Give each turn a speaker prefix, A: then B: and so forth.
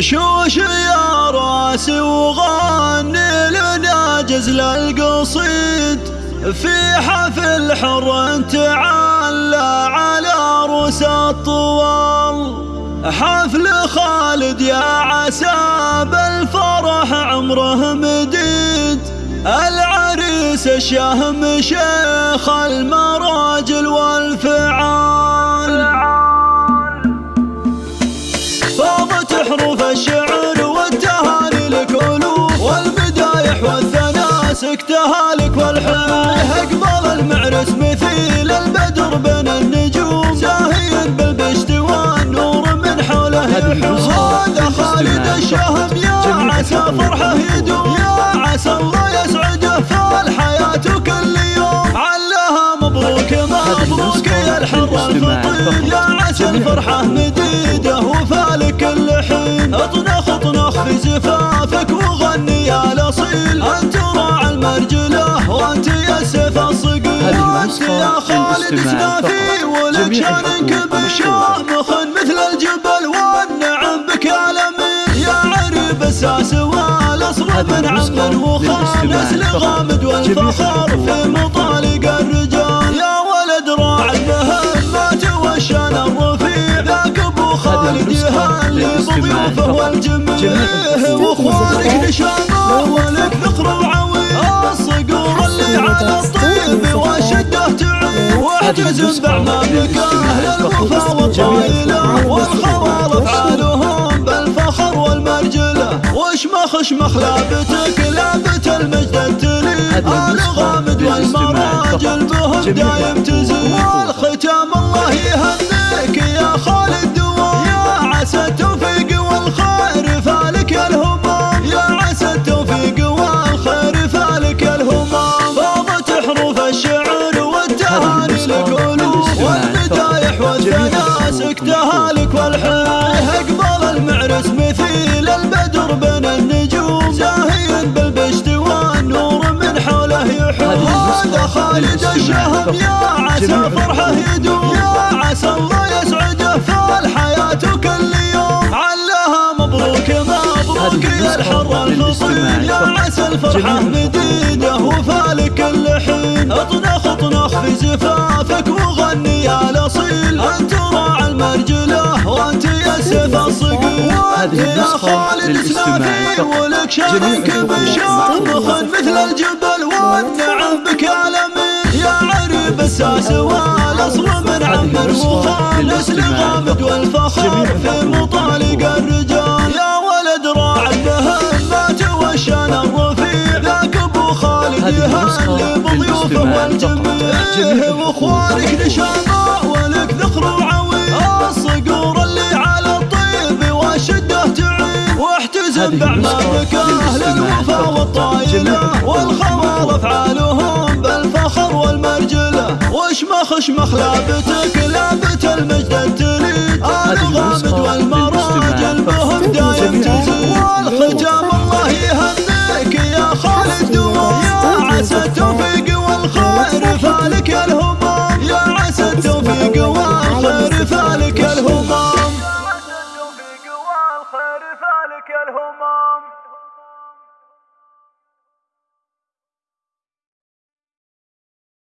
A: شوش يا راسي وغني لنا جزل القصيد في حفل حر تعلى على روس الطوال. حفل خالد يا عسى بالفرح عمره مديد. العريس الشهم شيخ المراجل والفعال. والثناء سكتها لك والحب أقبل المعرس مثيل البدر بين النجوم. زاهي بالبشت والنور من حوله هذا خالد الشهم يا عسى فرحه يدوم. يا عسى الله يسعده في الحياة كل يوم علها مبروك مبروك يا الحر الفطير يا عسى الفرحة مديدة وفالك كل حين اطنخ اطنخ في زفافك وغني يا الأصيل. أنت خالد سنافي ولك شانك بالشامخ مثل الجبل والنعم بك الامين يا عريب الساس والاصل من عم وخالص لغامد والفخر في مطالق الرجال. يا ولد راعي المهمات والشان الرفيع ذاك أبو خالد يهلي بضيوفه والجميع واخوانك نشامه ولك ذكر واحجز باعمامك أهل الوفا والطايله والخوال افعالهم بالفخر والمرجلة. وشمخ شمخ لابتك لابت المجد التليد آل غامد والمراجل بهم دايم تزيد. والمدايح والثناء سكتها لك والحب أقبل المعرس مثيل البدر بين النجوم. زاهي بالبشت والنور من حوله يحوم. هذا خالد الشهم يا عسى فرحه يدوم. يا عسى الله يسعده في الحياة كل يوم علها مبروك مبروك يا الحر الفطير يا عسى الفرحة مديدة وفالك كل حين اطنخ اطنخ في زفافك وغني يا يا خالد سنافي ولك شانك بالشامخ مثل الجبل والنعم بك الامين يا عريب الساس والاصل من عمر وخالص لغامد والفخر في مطالق الرجال. يا ولد راعي المهمات والشان الرفيع ذاك ابو خالد يهلي بضيوفه والجميع. واخوانك نشامه جد اعمالك أهل الوفا والطايله والخمر أفعالهم بالفخر والمرجله وشمخ شمخ لابتك لابت المجد التليد الغامد والمجد home, Mom.